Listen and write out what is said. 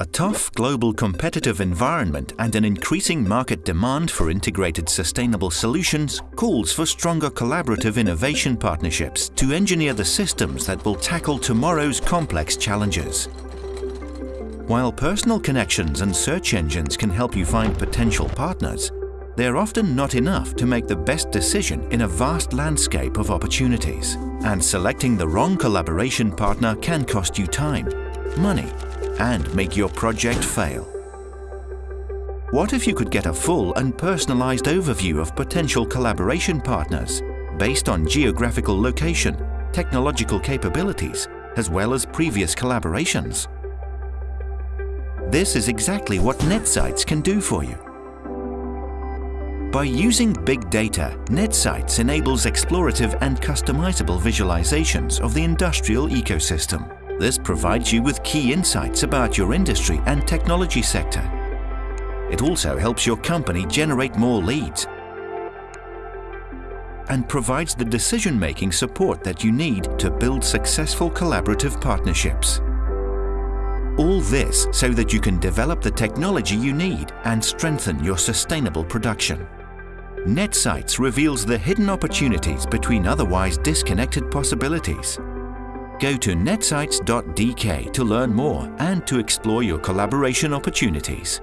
A tough global competitive environment and an increasing market demand for integrated sustainable solutions calls for stronger collaborative innovation partnerships to engineer the systems that will tackle tomorrow's complex challenges. While personal connections and search engines can help you find potential partners, they're often not enough to make the best decision in a vast landscape of opportunities. And selecting the wrong collaboration partner can cost you time, money and make your project fail. What if you could get a full and personalized overview of potential collaboration partners based on geographical location, technological capabilities, as well as previous collaborations? This is exactly what NetSights can do for you. By using big data, NetSights enables explorative and customizable visualizations of the industrial ecosystem. This provides you with key insights about your industry and technology sector. It also helps your company generate more leads and provides the decision-making support that you need to build successful collaborative partnerships. All this so that you can develop the technology you need and strengthen your sustainable production. NetSights reveals the hidden opportunities between otherwise disconnected possibilities Go to netsights.dk to learn more and to explore your collaboration opportunities.